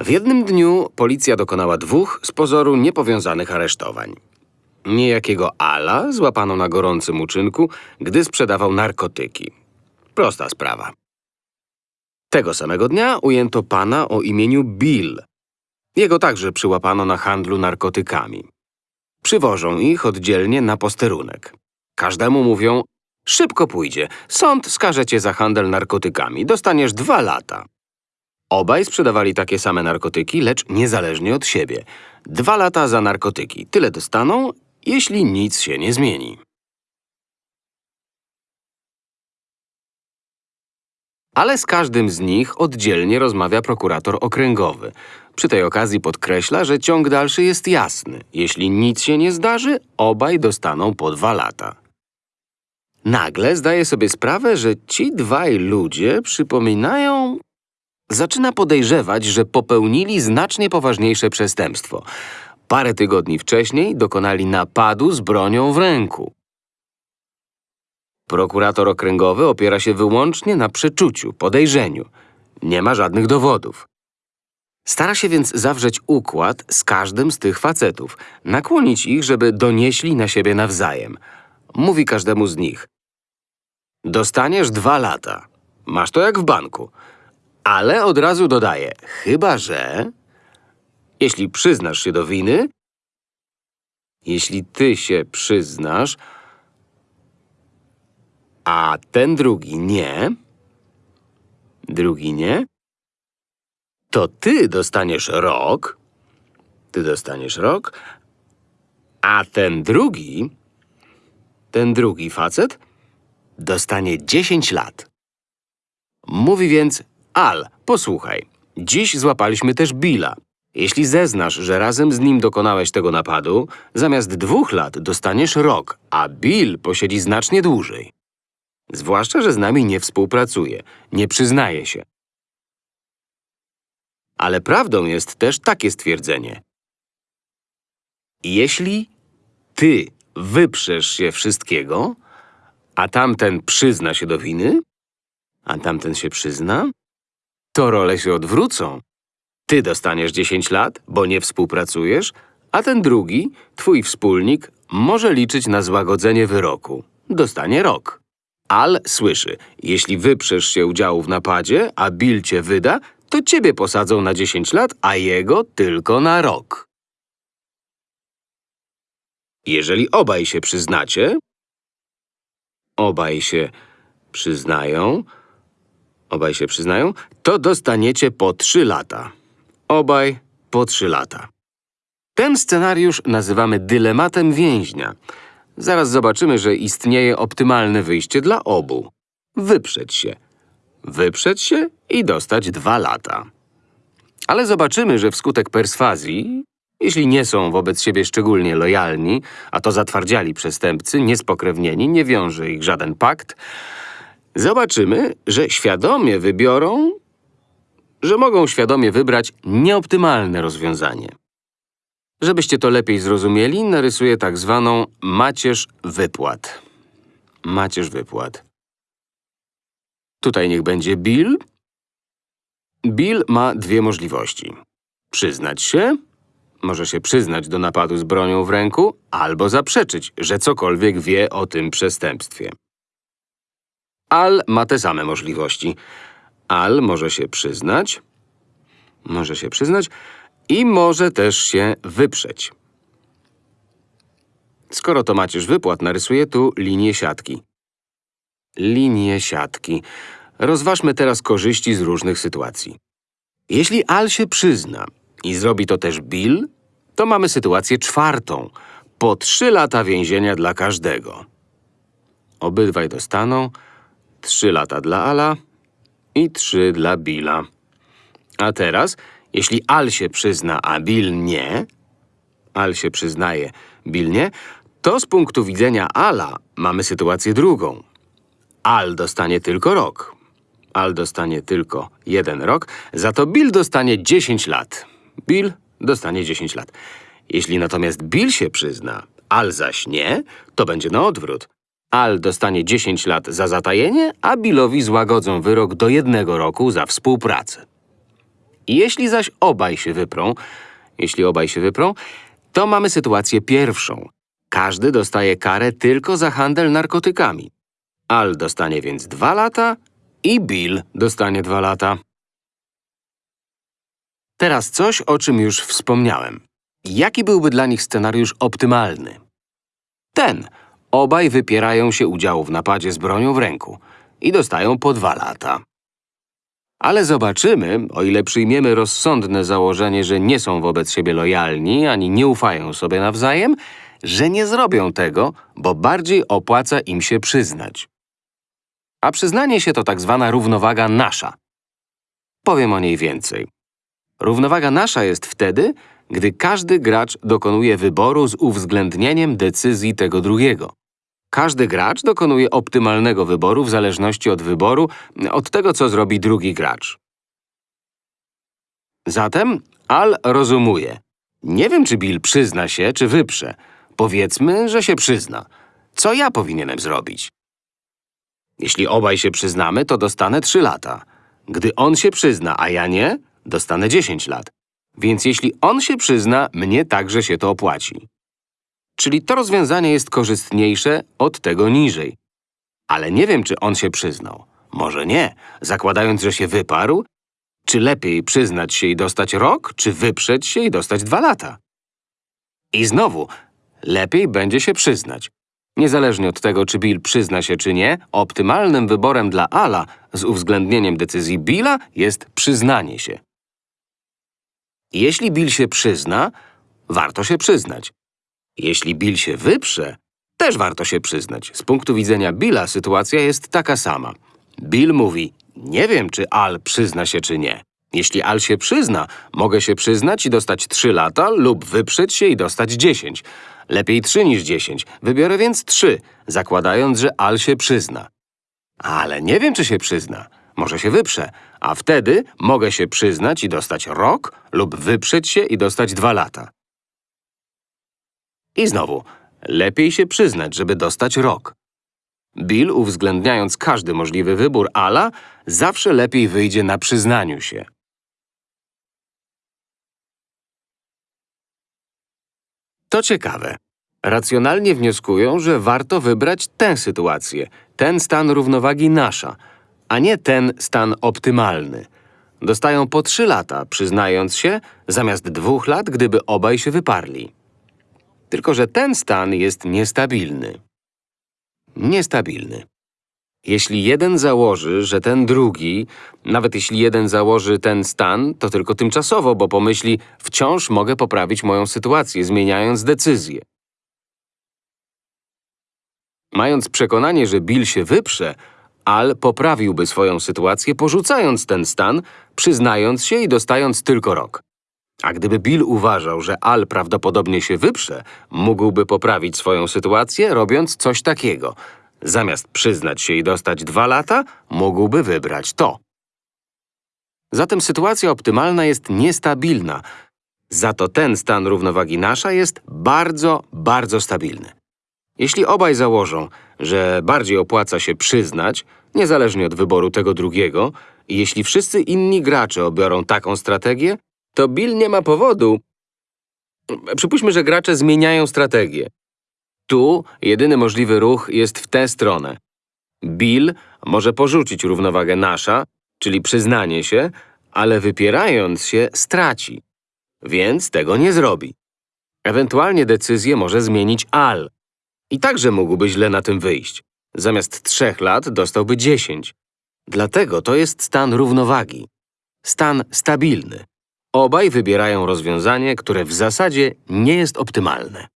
W jednym dniu policja dokonała dwóch z pozoru niepowiązanych aresztowań. Niejakiego Ala złapano na gorącym uczynku, gdy sprzedawał narkotyki. Prosta sprawa. Tego samego dnia ujęto pana o imieniu Bill. Jego także przyłapano na handlu narkotykami. Przywożą ich oddzielnie na posterunek. Każdemu mówią, szybko pójdzie, sąd skaże cię za handel narkotykami, dostaniesz dwa lata. Obaj sprzedawali takie same narkotyki, lecz niezależnie od siebie. Dwa lata za narkotyki, tyle dostaną, jeśli nic się nie zmieni. Ale z każdym z nich oddzielnie rozmawia prokurator okręgowy. Przy tej okazji podkreśla, że ciąg dalszy jest jasny. Jeśli nic się nie zdarzy, obaj dostaną po dwa lata. Nagle zdaje sobie sprawę, że ci dwaj ludzie przypominają... Zaczyna podejrzewać, że popełnili znacznie poważniejsze przestępstwo. Parę tygodni wcześniej dokonali napadu z bronią w ręku. Prokurator okręgowy opiera się wyłącznie na przeczuciu, podejrzeniu. Nie ma żadnych dowodów. Stara się więc zawrzeć układ z każdym z tych facetów, nakłonić ich, żeby donieśli na siebie nawzajem. Mówi każdemu z nich. Dostaniesz dwa lata. Masz to jak w banku. Ale od razu dodaje, chyba że... Jeśli przyznasz się do winy... Jeśli ty się przyznasz, a ten drugi nie, drugi nie, to ty dostaniesz rok, ty dostaniesz rok, a ten drugi, ten drugi facet dostanie 10 lat. Mówi więc, Al, posłuchaj, dziś złapaliśmy też Billa. Jeśli zeznasz, że razem z nim dokonałeś tego napadu, zamiast dwóch lat dostaniesz rok, a Bill posiedzi znacznie dłużej. Zwłaszcza, że z nami nie współpracuje, nie przyznaje się. Ale prawdą jest też takie stwierdzenie. Jeśli ty wyprzesz się wszystkiego, a tamten przyzna się do winy, a tamten się przyzna, to role się odwrócą. Ty dostaniesz 10 lat, bo nie współpracujesz, a ten drugi, twój wspólnik, może liczyć na złagodzenie wyroku. Dostanie rok. Al słyszy, jeśli wyprzesz się udziału w napadzie, a Bill cię wyda, to ciebie posadzą na 10 lat, a jego tylko na rok. Jeżeli obaj się przyznacie, obaj się przyznają, obaj się przyznają, to dostaniecie po 3 lata. Obaj po 3 lata. Ten scenariusz nazywamy dylematem więźnia. Zaraz zobaczymy, że istnieje optymalne wyjście dla obu. Wyprzeć się. Wyprzeć się i dostać dwa lata. Ale zobaczymy, że wskutek perswazji, jeśli nie są wobec siebie szczególnie lojalni, a to zatwardziali przestępcy, niespokrewnieni, nie wiąże ich żaden pakt, zobaczymy, że świadomie wybiorą, że mogą świadomie wybrać nieoptymalne rozwiązanie. Żebyście to lepiej zrozumieli, narysuję tak zwaną macierz wypłat. Macierz wypłat. Tutaj niech będzie Bill. Bill ma dwie możliwości. Przyznać się, może się przyznać do napadu z bronią w ręku, albo zaprzeczyć, że cokolwiek wie o tym przestępstwie. Al ma te same możliwości. Al może się przyznać, może się przyznać i może też się wyprzeć. Skoro to macierz wypłat, narysuję tu linię siatki. Linię siatki. Rozważmy teraz korzyści z różnych sytuacji. Jeśli Al się przyzna i zrobi to też Bill, to mamy sytuację czwartą. Po trzy lata więzienia dla każdego. Obydwaj dostaną trzy lata dla Ala i trzy dla Billa. A teraz, jeśli Al się przyzna, a Bill nie, Al się przyznaje, Bill nie, to z punktu widzenia Ala mamy sytuację drugą. Al dostanie tylko rok. Al dostanie tylko jeden rok, za to Bill dostanie 10 lat. Bill dostanie 10 lat. Jeśli natomiast Bill się przyzna, Al zaś nie, to będzie na odwrót. Al dostanie 10 lat za zatajenie, a Billowi złagodzą wyrok do jednego roku za współpracę. Jeśli zaś obaj się wyprą, jeśli obaj się wyprą, to mamy sytuację pierwszą. Każdy dostaje karę tylko za handel narkotykami. Al dostanie więc dwa lata i Bill dostanie dwa lata. Teraz coś, o czym już wspomniałem. Jaki byłby dla nich scenariusz optymalny? Ten. Obaj wypierają się udziału w napadzie z bronią w ręku i dostają po dwa lata. Ale zobaczymy, o ile przyjmiemy rozsądne założenie, że nie są wobec siebie lojalni ani nie ufają sobie nawzajem, że nie zrobią tego, bo bardziej opłaca im się przyznać. A przyznanie się to tak zwana równowaga nasza. Powiem o niej więcej. Równowaga nasza jest wtedy, gdy każdy gracz dokonuje wyboru z uwzględnieniem decyzji tego drugiego. Każdy gracz dokonuje optymalnego wyboru w zależności od wyboru, od tego, co zrobi drugi gracz. Zatem Al rozumuje. Nie wiem, czy Bill przyzna się, czy wyprze. Powiedzmy, że się przyzna. Co ja powinienem zrobić? Jeśli obaj się przyznamy, to dostanę 3 lata. Gdy on się przyzna, a ja nie, dostanę 10 lat. Więc jeśli on się przyzna, mnie także się to opłaci. Czyli to rozwiązanie jest korzystniejsze od tego niżej. Ale nie wiem, czy on się przyznał. Może nie, zakładając, że się wyparł? Czy lepiej przyznać się i dostać rok, czy wyprzeć się i dostać dwa lata? I znowu, lepiej będzie się przyznać. Niezależnie od tego, czy Bill przyzna się czy nie, optymalnym wyborem dla Ala z uwzględnieniem decyzji Billa jest przyznanie się. Jeśli Bill się przyzna, warto się przyznać. Jeśli Bill się wyprze, też warto się przyznać. Z punktu widzenia Billa sytuacja jest taka sama. Bill mówi, nie wiem, czy Al przyzna się, czy nie. Jeśli Al się przyzna, mogę się przyznać i dostać 3 lata lub wyprzeć się i dostać 10. Lepiej 3 niż 10. Wybiorę więc 3, zakładając, że Al się przyzna. Ale nie wiem, czy się przyzna. Może się wyprze, a wtedy mogę się przyznać i dostać rok lub wyprzeć się i dostać 2 lata. I znowu, lepiej się przyznać, żeby dostać rok. Bill, uwzględniając każdy możliwy wybór Ala, zawsze lepiej wyjdzie na przyznaniu się. To ciekawe. Racjonalnie wnioskują, że warto wybrać tę sytuację, ten stan równowagi nasza, a nie ten stan optymalny. Dostają po trzy lata, przyznając się, zamiast dwóch lat, gdyby obaj się wyparli. Tylko, że ten stan jest niestabilny. Niestabilny. Jeśli jeden założy, że ten drugi, nawet jeśli jeden założy ten stan, to tylko tymczasowo, bo pomyśli, wciąż mogę poprawić moją sytuację, zmieniając decyzję. Mając przekonanie, że Bill się wyprze, Al poprawiłby swoją sytuację, porzucając ten stan, przyznając się i dostając tylko rok. A gdyby Bill uważał, że Al prawdopodobnie się wyprze, mógłby poprawić swoją sytuację, robiąc coś takiego. Zamiast przyznać się i dostać dwa lata, mógłby wybrać to. Zatem sytuacja optymalna jest niestabilna. Za to ten stan równowagi nasza jest bardzo, bardzo stabilny. Jeśli obaj założą, że bardziej opłaca się przyznać, niezależnie od wyboru tego drugiego, i jeśli wszyscy inni gracze obiorą taką strategię, to Bill nie ma powodu. Przypuśćmy, że gracze zmieniają strategię. Tu jedyny możliwy ruch jest w tę stronę. Bill może porzucić równowagę nasza, czyli przyznanie się, ale wypierając się straci. Więc tego nie zrobi. Ewentualnie decyzję może zmienić Al. I także mógłby źle na tym wyjść. Zamiast trzech lat dostałby dziesięć. Dlatego to jest stan równowagi. Stan stabilny. Obaj wybierają rozwiązanie, które w zasadzie nie jest optymalne.